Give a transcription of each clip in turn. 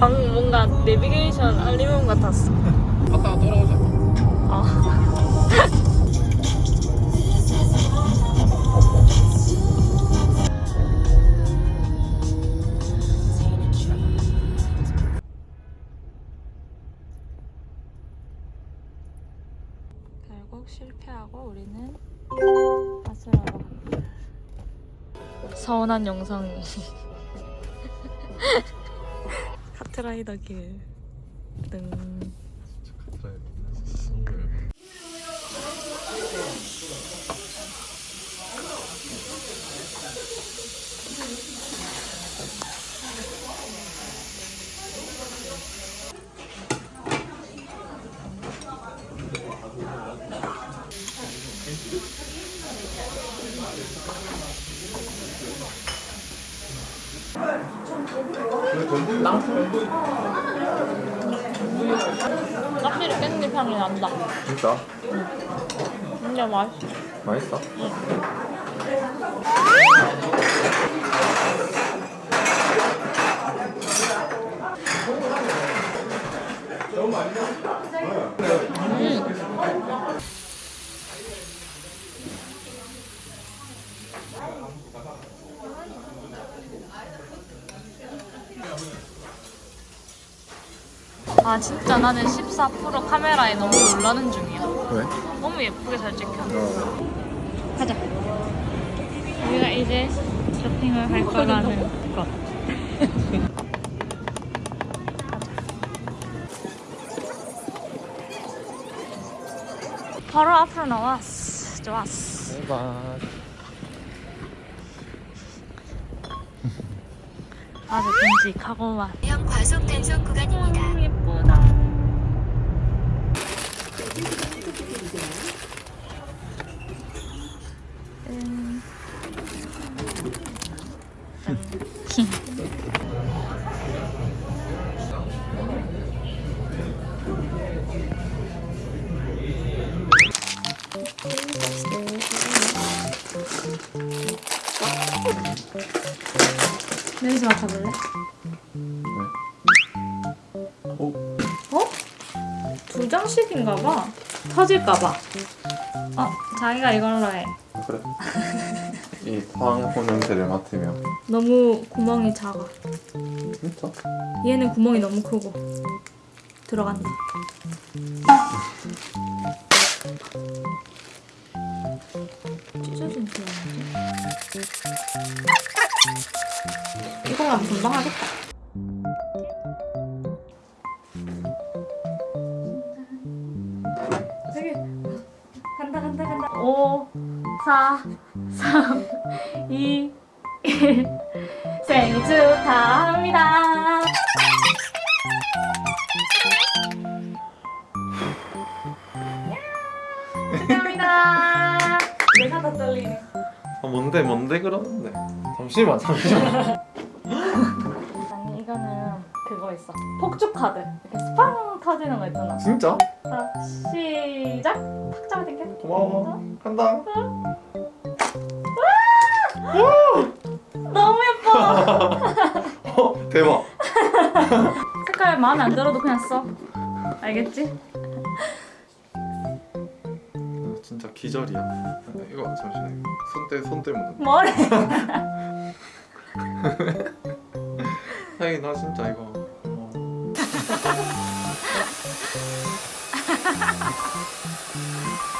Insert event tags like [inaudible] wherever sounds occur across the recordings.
방금 뭔가 내비게이션 알림음 같았어. 갔다가 돌아오자. 아. [laughs] 결국 실패하고 우리는 아스라로 서운한 영상이 [laughs] 카트라이더 길 등. 껍질이 깻잎 향이 난다. 진짜? 진짜 맛있어. 맛있어? 아 진짜 나는 14% 카메라에 너무 놀라는 중이야. 왜? 너무 예쁘게 잘 찍혀. 어. 가자. 우리가 이제 쇼핑을 할 거라는 것. 바로 앞으로 나왔어. 좋았어. 대박. 아주 듬직하고만. 형 과속 단속 구간입니다. 냄새 맡아볼래? 오. 어? 두 장씩인가 봐. 터질까 봐. 어, 자기가 이걸로 해. 그래. 이 황호 냄새를 맡으며. 너무 구멍이 작아. 진짜? 얘는 구멍이 너무 크고. 들어간다. 이거만 금방 하겠다. 되게 간다 간다 간다. 5, 4, 3, 2, 1 생일 축하합니다. 축하합니다. 내가 더 떨리네. 아 뭔데 뭔데 그러는데? 잠시만 잠시만. [laughs] 아니 이거는 그거 있어. 폭죽 카드. 이렇게 스팡 터지는 거 있잖아. 진짜? 자 시작. 탁 잡아 당겨. 고마워. 간다. 너무 예뻐. [laughs] 어 대박. [laughs] 색깔 마음에 안 들어도 그냥 써. 알겠지? 아, 진짜 기절이야. 이거 잠시만. 손때 손 때문에. 뭐래? [laughs] 하긴 나 진짜 이거. 어. [laughs]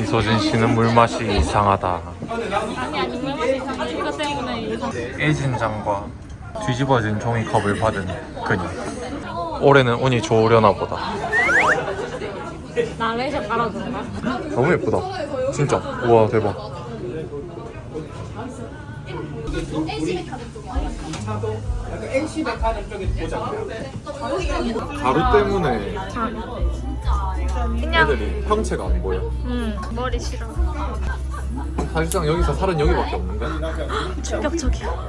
이소진 씨는 물맛이 이상하다. 아니 아니 물 맛이 이상해. 이거 때문에 이상. 애진장과 뒤집어진 종이컵을 받은 그녀. 올해는 운이 좋으려나 보다. 나레이션 깔아준다. 너무 예쁘다. 진짜. 우와 대박. 가루 때문에 그냥 애들이 형체가 안 보여. 음 머리 싫어. 사실상 여기서 살은 여기밖에 없는데. 충격적이야.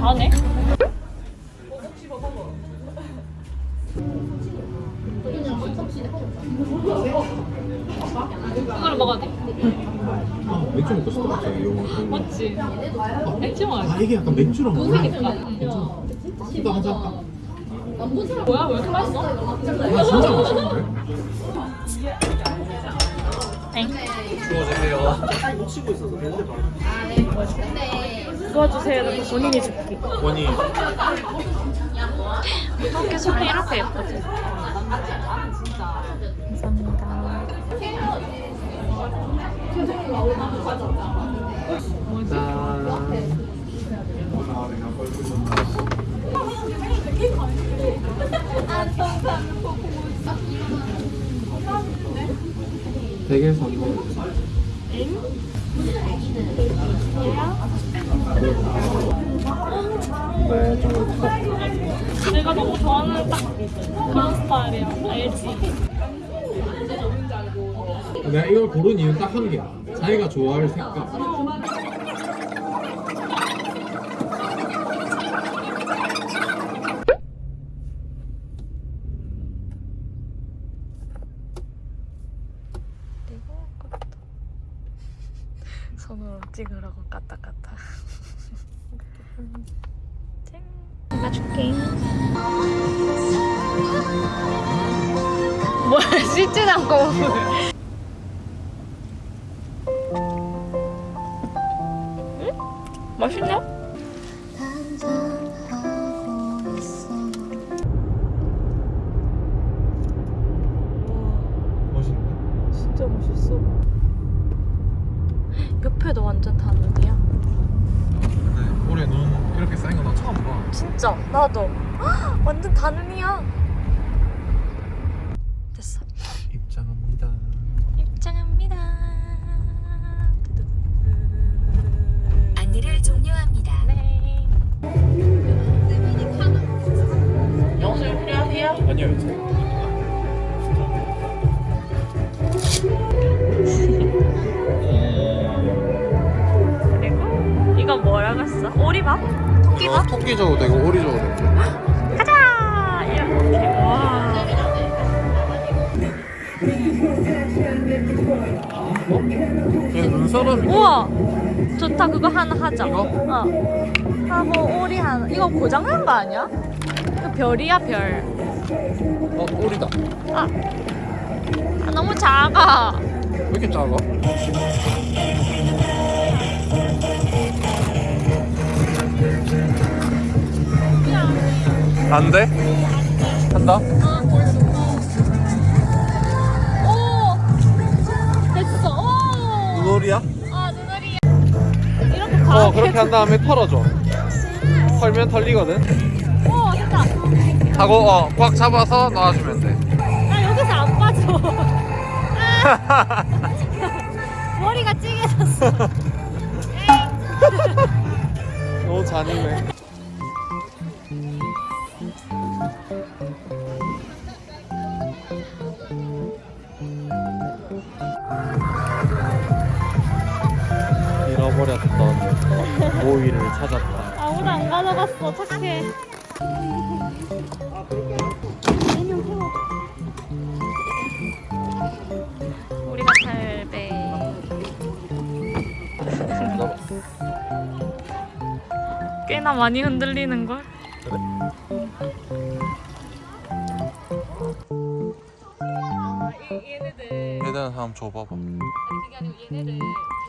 다네? 그걸 먹어야 돼. 맥주 먹고 싶다 갑자기 이거. 맞지? 맥주 먹어야 아 이게 약간 맥주랑 돼. 괜찮아. 이거 한잔 할까? 뭐야? 왜 이렇게 맛있어? 아 진짜 맛있는데? 도와주세요. 본인이 줄게. 원이 이렇게 손이 이렇게 예쁘지? 되게 성공. 네, 좀 내가 너무 좋아하는 딱 그런 스타일이야. 알지? 내가 이걸 고른 이유는 딱 한 개야. 자기가 좋아할 색깔. 맛있냐? 눈사람이. 우와 좋다 그거 하나 하자. 이거? 어. 하고 오리 하나. 이거 고장난 거 아니야? 이거 별이야 별. 어, 오리다. 아, 아 너무 작아. 왜 이렇게 작아? 안 돼? 한다? 오 오. 눈오리야? 아 눈알이야. 이렇게 가. 어, 그렇게 한 다음에 털어줘. 털면 털리거든. 오 됐다. 하고 어, 꽉 잡아서 놔주면 돼. 나 여기서 안 빠져. [laughs] 아. 머리가 찌개졌어. [laughs] 너무 잔인해. 모이를 찾았다. 아무도 안 가져갔어. 착해. 우리가 탈배. 꽤나 많이 흔들리는 걸. 아, 얘네들 한번 줘봐봐 아니 그게 아니고 얘네를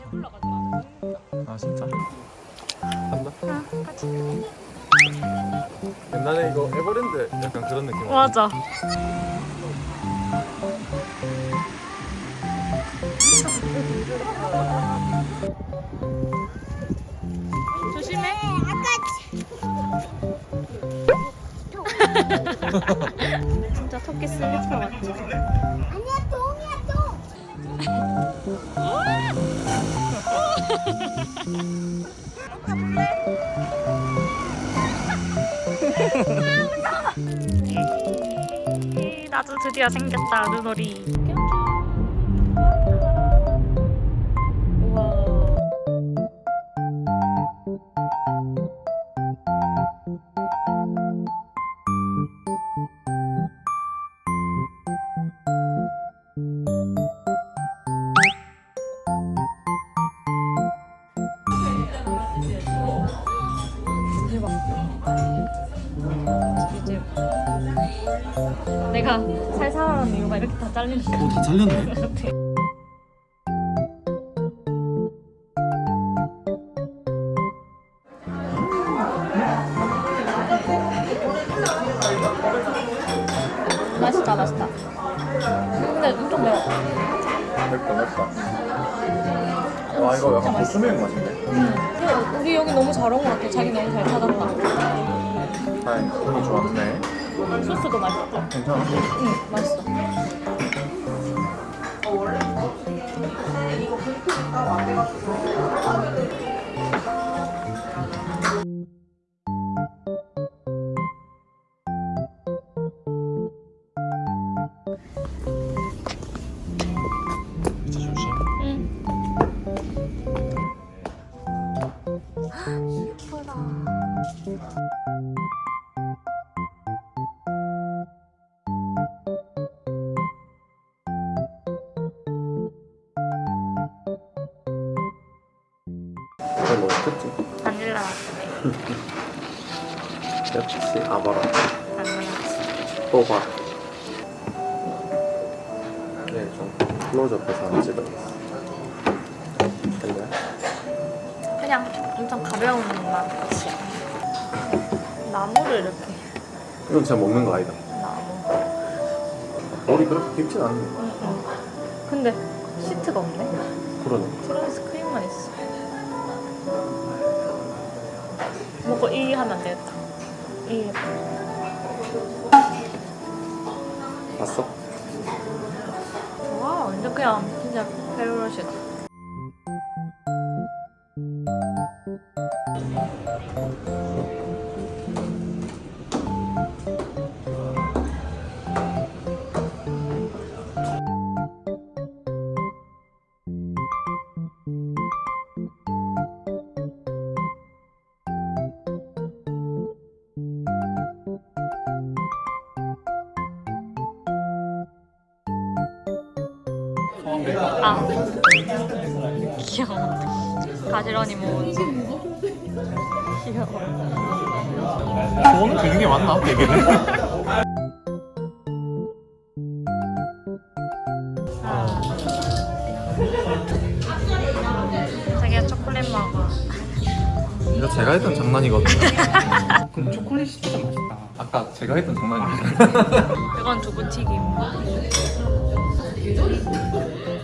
배불러 가지고 아 진짜? 간다 옛날에 이거 에버랜드 약간 그런 느낌. 맞아. 조심해. 진짜 토끼 슬리퍼 같아 드디어 생겼다 눈놀이 우와 내가 살 살아가는 이유가 이렇게 다 잘리는 거야. 오다 잘렸네 [laughs] 맛있다, 맛있다. 근데 엄청 매워. 맵다 맵다 와 이거 약간 고수매운 맛인데 근데 우리 여기 너무 잘 온 것 같아. 자기 너무 잘 찾았다. 다행 너무 좋았네 소스도 맛있고. 괜찮아? 응, 맛있어. 조 바닐라. 뽑아 네좀 클로즈업해서 한번 찍어야겠어 될래? 그냥 엄청 가벼운 맛이야. 나무를 이렇게 이건 진짜 먹는 거 아니다 나무. 머리 그렇게 깊진 않은데 응, 응. 근데 시트가 없네. 그러네 티라미수 크림만 있어. 먹고 이 하면 안 되겠다. 이 봤어? 와 완전 그냥 진짜 페로로시다. 아 귀여워. 가지런히 모은. 귀여워. 저는 되는 게 맞나? 되게는? 자기가 초콜릿 먹어. 이거 제가 했던 장난이거든요 [laughs] 그럼 초콜릿이 진짜 맛있다. 아까 제가 했던 장난이거든요 이건 두부튀김. けど。